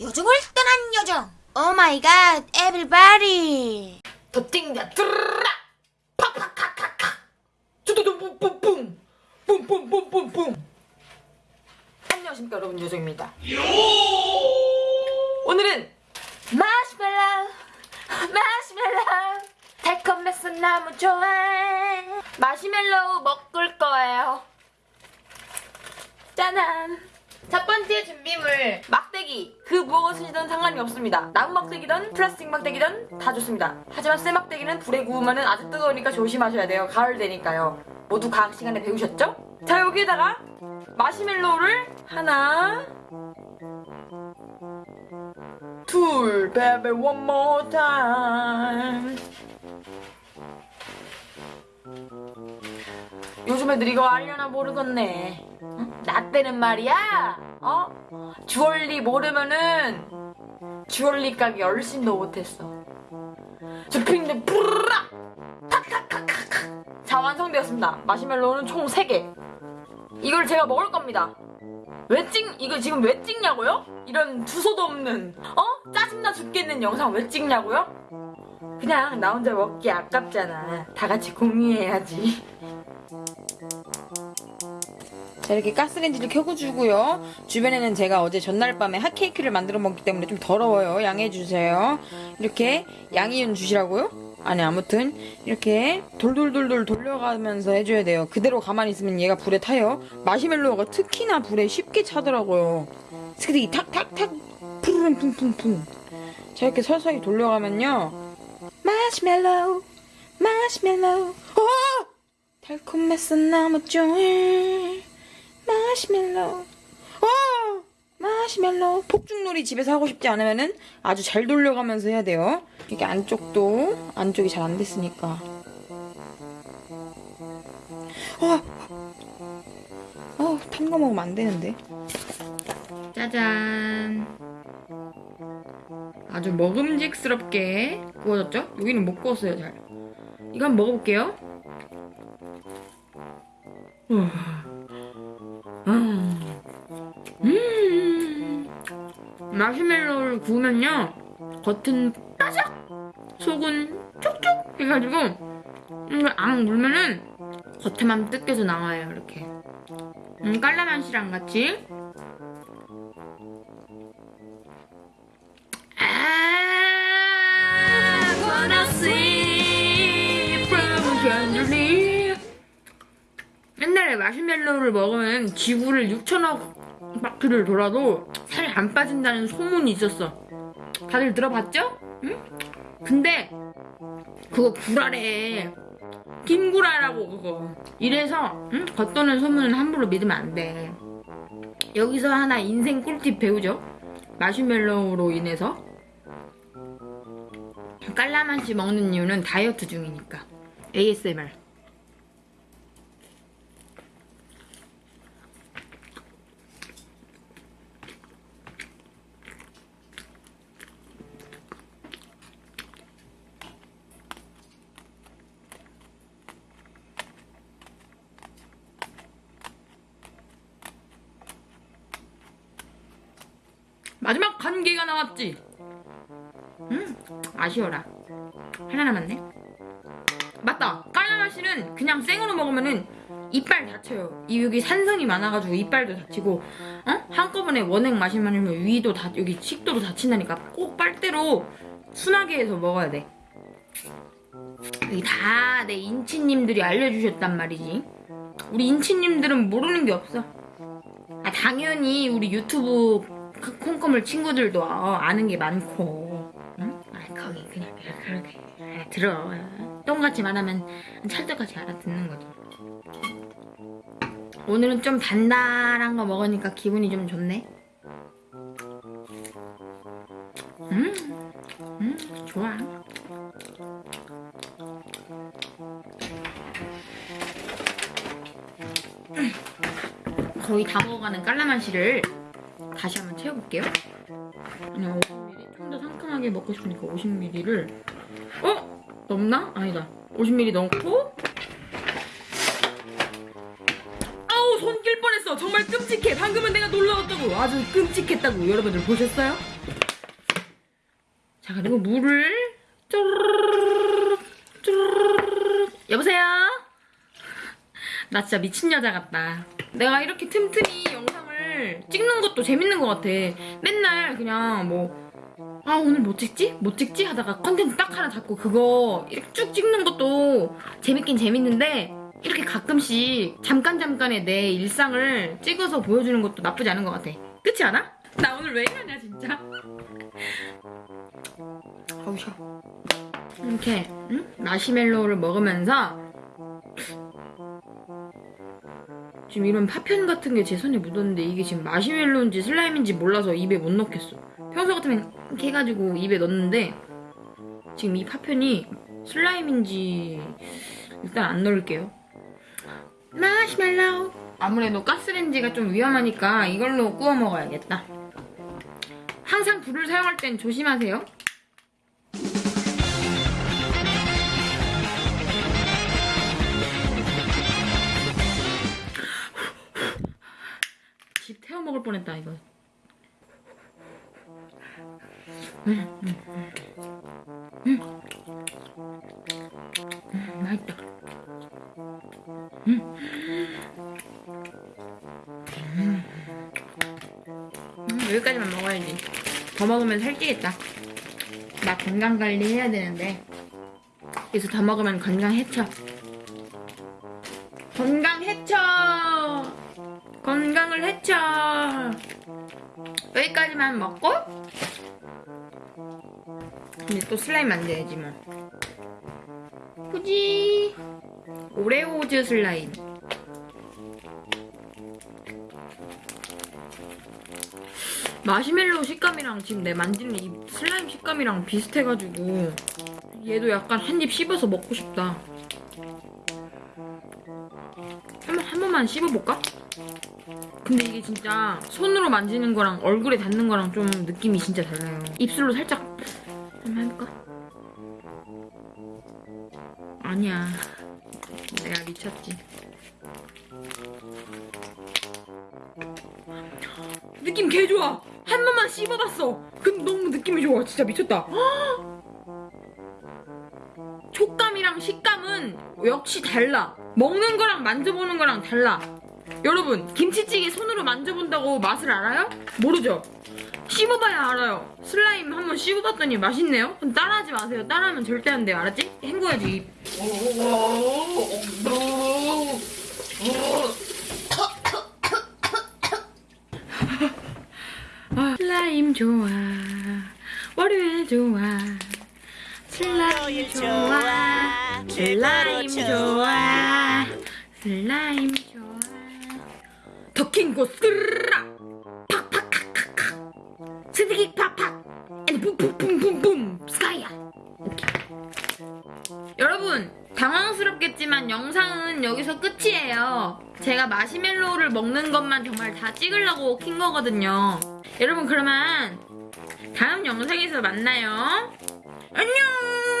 요정을 떠난 요정. 오 마이 갓, 에브리바디. 더띵다. 드르라 팍팍팍팍팍. 두두두 뿜뿜뿜 뿜뿜뿜뿜뿜. 안녕하십니까 여러분 요정입니다. 오늘은 마시멜로 마시멜로 달콤해서 너무 좋아 마시멜로우 먹을 거예요. 짜잔 첫 번째 준비물 막대기. 그 무엇이든 상관이 없습니다. 나무 막대기든 플라스틱 막대기든 다 좋습니다. 하지만 쇠 막대기는 불에 구우면 아주 뜨거우니까 조심하셔야 돼요. 가을 되니까요. 모두 과학 시간에 배우셨죠? 자 여기에다가 마시멜로우를 하나 둘 baby one 요즘 애들 이거 알려나 모르겠네. 응? 나 때는 말이야 어? 주얼리 모르면은 주얼리 가게 얼씬도 못했어 주핑데 뿌르라 탁탁탁탁탁 자 완성되었습니다 마시멜로우는 총 3개 이걸 제가 먹을 겁니다 왜 찍, 이거 지금 왜 찍냐고요? 이런 두서도 없는, 어? 짜증나 죽겠는 영상 왜 찍냐고요? 그냥 나 혼자 먹기 아깝잖아. 다 같이 공유해야지. 자 이렇게 가스레인지를 켜고 주고요. 주변에는 제가 어제 전날 밤에 핫케이크를 만들어 먹기 때문에 좀 더러워요. 양해해 주세요. 이렇게 양이윤 주시라고요? 아니 아무튼 이렇게 돌돌돌돌 돌려가면서 해줘야 돼요. 그대로 가만히 있으면 얘가 불에 타요. 마시멜로우가 특히나 불에 쉽게 차더라고요. 스키이 탁탁탁 푸르릉 풍풍풍 자 이렇게 서서히 돌려가면요. 마시멜로우 마시멜로우. 어! 달콤했어 너무 좋아 마시멜로우 어! 마시멜로우 폭죽놀이 집에서 하고 싶지 않으면은 아주 잘 돌려가면서 해야 돼요. 이게 안쪽도 안쪽이 잘 안 됐으니까. 어! 어, 탄거 먹으면 안 되는데. 짜잔. 아주 먹음직스럽게 구워졌죠? 여기는 못 구웠어요 잘. 한번 먹어볼게요 음. 음. 마시멜로우를 구우면요 겉은 바삭 속은 촉촉 해가지고 이걸 앙 물면은 겉에만 뜯겨서 나와요 이렇게 음, 깔라만시랑 같이 마시멜로우를 먹으면 지구를 6천억 바퀴를 돌아도 살이 안 빠진다는 소문이 있었어. 다들 들어봤죠? 응? 근데 그거 구라래. 김구라라고 그거. 이래서 응? 겉도는 소문은 함부로 믿으면 안 돼. 여기서 하나 인생 꿀팁 배우죠? 마시멜로우로 인해서 깔라만시 먹는 이유는 다이어트 중이니까. ASMR. 마지막 간 개가 나왔지. 음, 아쉬워라. 하나 남았네. 맞다. 깔라맛씨는 그냥 생으로 먹으면은 이빨 다쳐요. 이 여기 산성이 많아가지고 이빨도 다치고, 어? 한꺼번에 원액 마시면 위도 다 여기 식도도 다친다니까 꼭 빨대로 순하게 해서 먹어야 돼. 여기 다 내 인치님들이 알려주셨단 말이지. 우리 인치님들은 모르는 게 없어. 아 당연히 우리 유튜브 그 콩고물 친구들도 어, 아는 게 많고. 응? 아 거기 그냥 그렇게 아, 들어. 똥같이 말하면 찰떡같이 알아듣는 거지. 오늘은 좀 단단한 거 먹으니까 기분이 좀 좋네. 음, 음 좋아. 거의 다 먹어가는 깔라만시를 다시 한번 채워볼게요. 그냥 50ml 좀 더 상큼하게 먹고 싶으니까 50ml를 어? 넘나? 아니다. 50ml 넣고 아우 손 낄 뻔했어. 정말 끔찍해. 방금은 내가 놀라웠던 끔찍했다고 아주 끔찍했다고 여러분들 보셨어요? 자 그리고 물을 쪼르륵 여보세요? 나 진짜 미친 여자 같다. 내가 이렇게 틈틈이 영상을 찍는 것도 재밌는 것 같아. 맨날 그냥 뭐, 아, 오늘 뭐 찍지? 뭐 찍지? 하다가 컨텐츠 딱 하나 잡고 그거 이렇게 쭉 찍는 것도 재밌긴 재밌는데, 이렇게 가끔씩 잠깐 잠깐의 내 일상을 찍어서 보여주는 것도 나쁘지 않은 것 같아. 그렇지 않아? 나 오늘 왜 이러냐, 진짜? 어우, 쉬어. 이렇게, 응? 마시멜로우를 먹으면서 지금 이런 파편 같은 게 제 손에 묻었는데 이게 지금 마시멜로인지 슬라임인지 몰라서 입에 못 넣겠어. 평소 같으면 이렇게 해가지고 입에 넣는데 지금 이 파편이 슬라임인지 일단 안 넣을게요. 마시멜로우. 아무래도 가스렌지가 좀 위험하니까 이걸로 구워 먹어야겠다. 항상 불을 사용할 땐 조심하세요. 집 태워 먹을 뻔했다 이거. 음, 음, 음. 음. 음, 맛있다. 음. 음. 음, 여기까지만 먹어야지. 더 먹으면 살찌겠다. 나 건강 관리 해야 되는데 여기서 더 먹으면 건강 해쳐. 건강 해쳐. 건강을 해쳐. 여기까지만 먹고 근데 또 슬라임 만들어야지 뭐. 후지 오레오즈 슬라임. 마시멜로 식감이랑 지금 내 만지는 이 슬라임 식감이랑 비슷해가지고 얘도 약간 한 입 씹어서 먹고 싶다. 한, 번- 한 번만 씹어볼까? 근데 이게 진짜 손으로 만지는 거랑 얼굴에 닿는 거랑 좀 느낌이 진짜 달라요. 입술로 살짝 한번 해볼까? 아니야. 내가 미쳤지. 느낌 개 좋아. 한 번만 씹어봤어. 근데 너무 느낌이 좋아. 진짜 미쳤다. 촉감이랑 식감은 역시 달라. 먹는 거랑 만져보는 거랑 달라. 여러분, 김치찌개 손으로 만져본다고 맛을 알아요? 모르죠? 씹어봐야 알아요. 슬라임 한번 씹어봤더니 맛있네요? 그럼 따라하지 마세요. 따라하면 절대 안 돼요. 알았지? 헹궈야지. 슬라임 좋아. 월요일 좋아. 슬라임 좋아. 슬라임 좋아. 슬라임 좋아. 더킹고 쓰르라. 팍팍팍팍팍. 스티기 팍팍. 앤 붐붐붐붐붐. 스카이야. 오케이. 여러분 당황스럽겠지만 영상은 여기서 끝이에요. 제가 마시멜로우를 먹는 것만 정말 다 찍으려고 킨 거거든요. 여러분 그러면 다음 영상에서 만나요. 안녕.